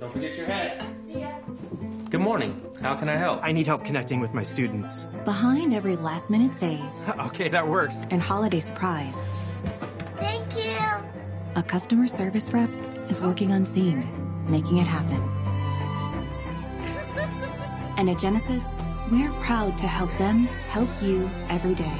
Don't forget your hat. See ya. Good morning. How can I help? I need help connecting with my students. Behind every last minute save okay, that works. and holiday surprise, Thank you. a customer service rep is working unseen, making it happen. And at Genesis, we're proud to help them help you every day.